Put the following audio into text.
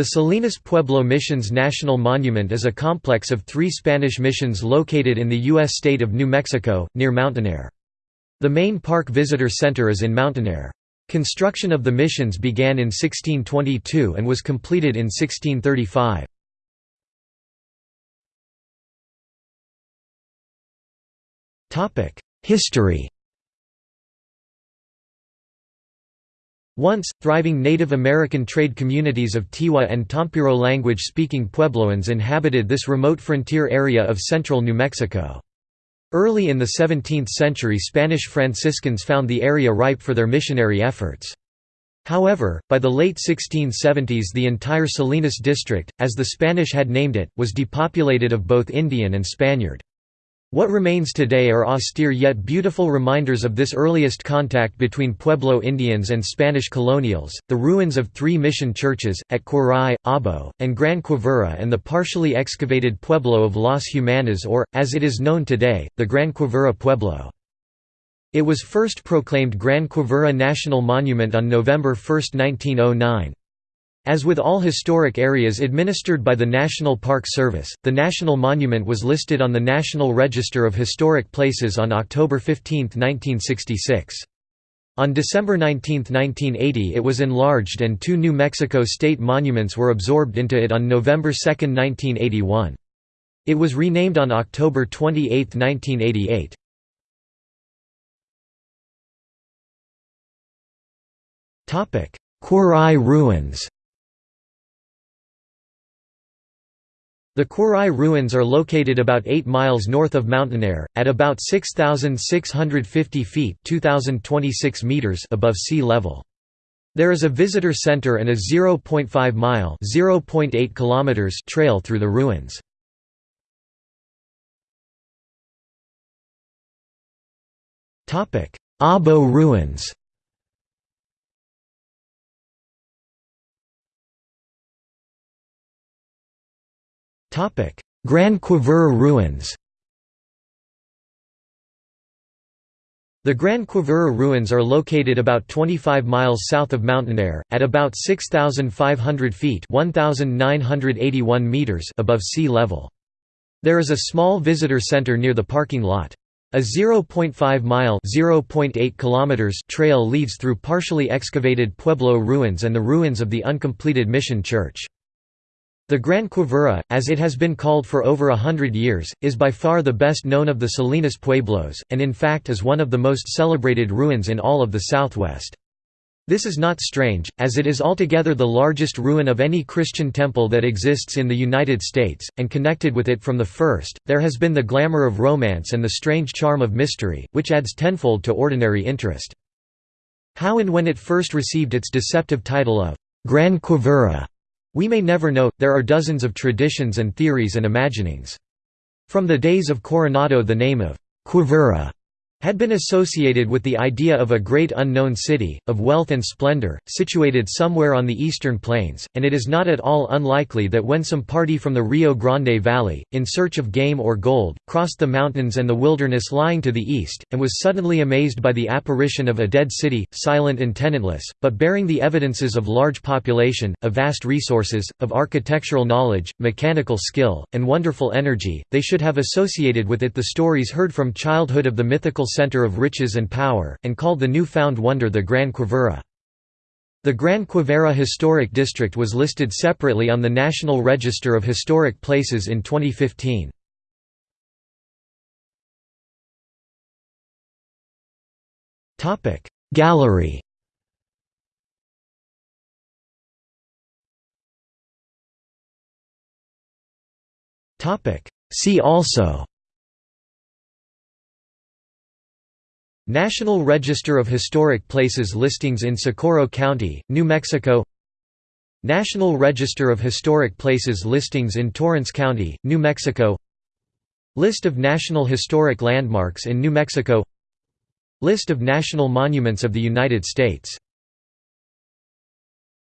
The Salinas Pueblo Missions National Monument is a complex of three Spanish missions located in the U.S. state of New Mexico, near Mountainair. The main park visitor center is in Mountainair. Construction of the missions began in 1622 and was completed in 1635. History Once, thriving Native American trade communities of Tiwa and Tompiro language-speaking Puebloans inhabited this remote frontier area of central New Mexico. Early in the 17th century Spanish Franciscans found the area ripe for their missionary efforts. However, by the late 1670s the entire Salinas district, as the Spanish had named it, was depopulated of both Indian and Spaniard. What remains today are austere yet beautiful reminders of this earliest contact between Pueblo Indians and Spanish colonials, the ruins of three mission churches, at Quarai, Abo, and Gran Quivira and the partially excavated Pueblo of Las Humanas or, as it is known today, the Gran Quivira Pueblo. It was first proclaimed Gran Quivira National Monument on November 1, 1909. As with all historic areas administered by the National Park Service, the National Monument was listed on the National Register of Historic Places on October 15, 1966. On December 19, 1980 it was enlarged and two New Mexico state monuments were absorbed into it on November 2, 1981. It was renamed on October 28, 1988. Quarai ruins The Quarai ruins are located about 8 miles north of Mountainair, at about 6,650 feet meters above sea level. There is a visitor center and a 0.5-mile (0.8 kilometers trail through the ruins. Abo ruins Gran Quivira ruins The Grand Quivira ruins are located about 25 miles south of Mountainair, at about 6,500 feet meters above sea level. There is a small visitor center near the parking lot. A 0.5-mile trail leads through partially excavated Pueblo ruins and the ruins of the uncompleted mission church. The Gran Quivira, as it has been called for over a hundred years, is by far the best known of the Salinas Pueblos, and in fact is one of the most celebrated ruins in all of the southwest. This is not strange, as it is altogether the largest ruin of any Christian temple that exists in the United States, and connected with it from the first, there has been the glamour of romance and the strange charm of mystery, which adds tenfold to ordinary interest. How and when it first received its deceptive title of Gran Quivira we may never know, there are dozens of traditions and theories and imaginings. From the days of Coronado the name of Quivira had been associated with the idea of a great unknown city, of wealth and splendor, situated somewhere on the eastern plains, and it is not at all unlikely that when some party from the Rio Grande Valley, in search of game or gold, crossed the mountains and the wilderness lying to the east, and was suddenly amazed by the apparition of a dead city, silent and tenantless, but bearing the evidences of large population, of vast resources, of architectural knowledge, mechanical skill, and wonderful energy, they should have associated with it the stories heard from childhood of the mythical center of riches and power, and called the new-found wonder the Gran Quivira. The Gran Quivira Historic District was listed separately on the National Register of Historic Places in 2015. Gallery See also National Register of Historic Places listings in Socorro County, New Mexico. National Register of Historic Places listings in Torrance County, New Mexico. List of National Historic Landmarks in New Mexico. List of National Monuments of the United States